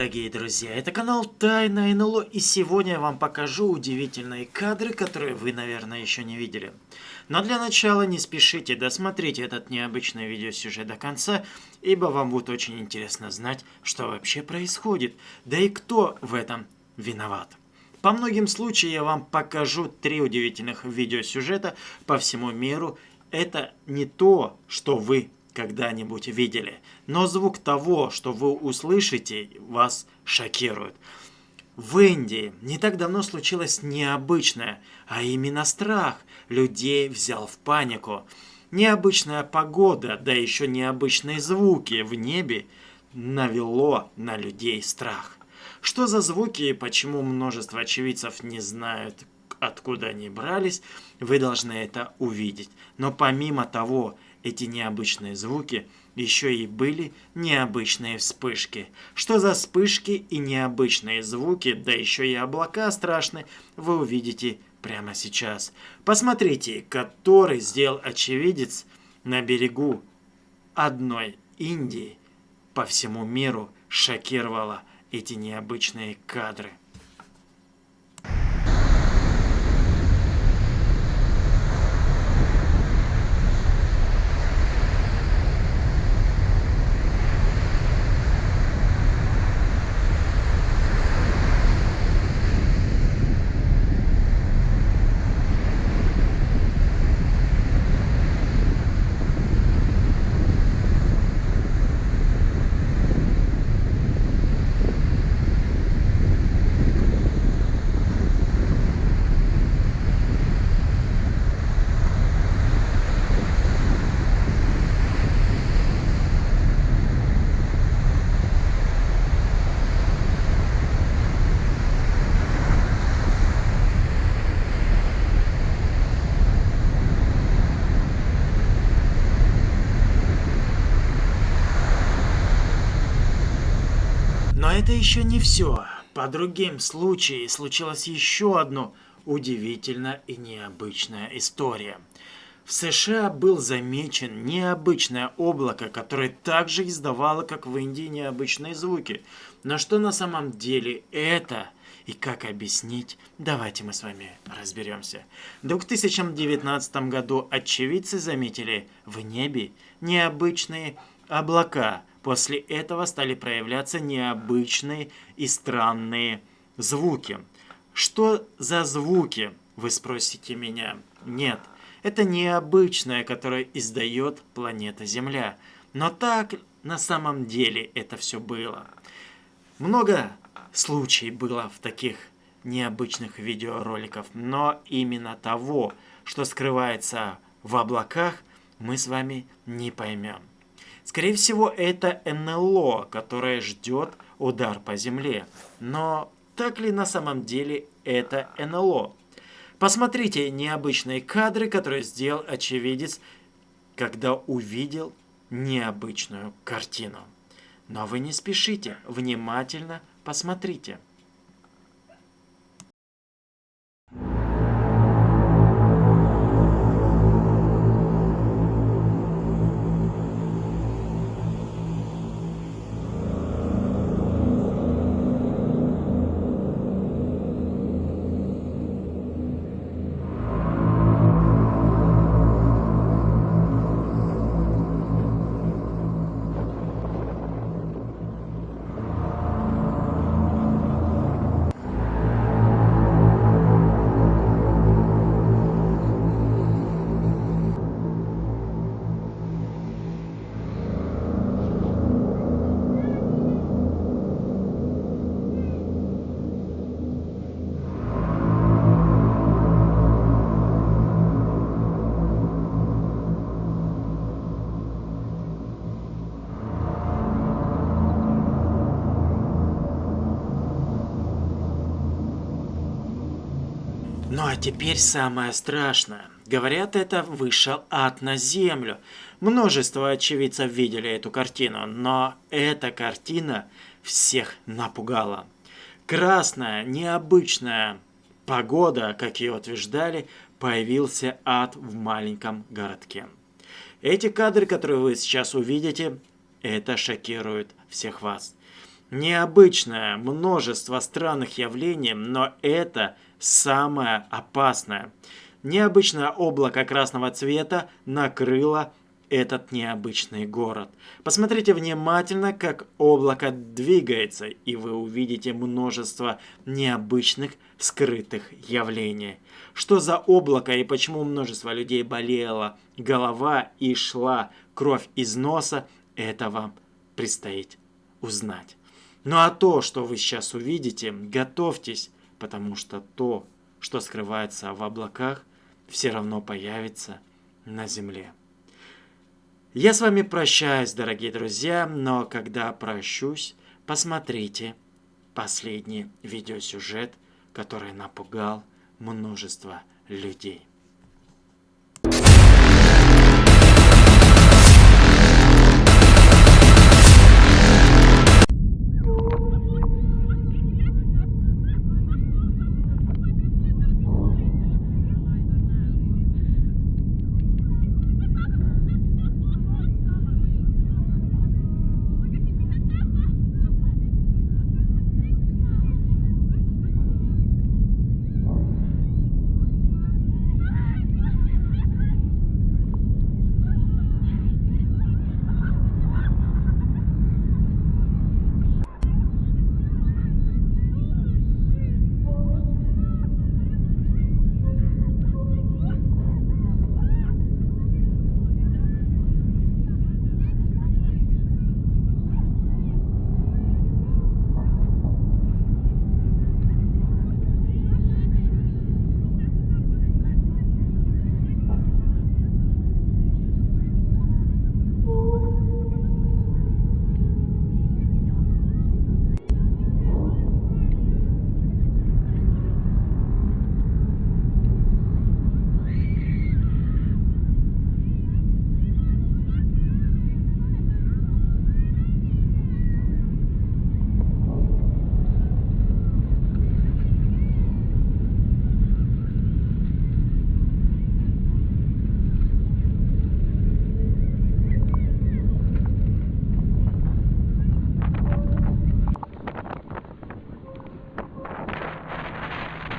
дорогие друзья, это канал Тайна НЛО, и сегодня я вам покажу удивительные кадры, которые вы, наверное, еще не видели. Но для начала не спешите, досмотрите этот необычный видеосюжет до конца, ибо вам будет очень интересно знать, что вообще происходит, да и кто в этом виноват. По многим случаям я вам покажу три удивительных видеосюжета по всему миру. Это не то, что вы когда-нибудь видели. Но звук того, что вы услышите, вас шокирует. В Индии не так давно случилось необычное, а именно страх. Людей взял в панику. Необычная погода, да еще необычные звуки в небе навело на людей страх. Что за звуки и почему множество очевидцев не знают, откуда они брались, вы должны это увидеть. Но помимо того, эти необычные звуки еще и были необычные вспышки. Что за вспышки и необычные звуки, да еще и облака страшные, вы увидите прямо сейчас. Посмотрите, который сделал очевидец на берегу одной Индии по всему миру шокировало эти необычные кадры. Но это еще не все. По другим случаям случилась еще одна удивительная и необычная история. В США был замечен необычное облако, которое также издавало, как в Индии, необычные звуки. Но что на самом деле это и как объяснить, давайте мы с вами разберемся. В 2019 году очевидцы заметили в небе необычные облака, После этого стали проявляться необычные и странные звуки. Что за звуки, вы спросите меня? Нет, это необычное, которое издает планета Земля. Но так на самом деле это все было. Много случаев было в таких необычных видеороликов, но именно того, что скрывается в облаках, мы с вами не поймем. Скорее всего, это НЛО, которое ждет удар по земле. Но так ли на самом деле это НЛО? Посмотрите необычные кадры, которые сделал очевидец, когда увидел необычную картину. Но вы не спешите, внимательно посмотрите. Ну а теперь самое страшное. Говорят, это вышел ад на землю. Множество очевидцев видели эту картину, но эта картина всех напугала. Красная, необычная погода, как ее утверждали, появился ад в маленьком городке. Эти кадры, которые вы сейчас увидите, это шокирует всех вас. Необычное множество странных явлений, но это самое опасное. Необычное облако красного цвета накрыло этот необычный город. Посмотрите внимательно, как облако двигается, и вы увидите множество необычных скрытых явлений. Что за облако и почему множество людей болела голова и шла кровь из носа, это вам предстоит узнать. Ну а то, что вы сейчас увидите, готовьтесь, потому что то, что скрывается в облаках, все равно появится на земле. Я с вами прощаюсь, дорогие друзья, но когда прощусь, посмотрите последний видеосюжет, который напугал множество людей.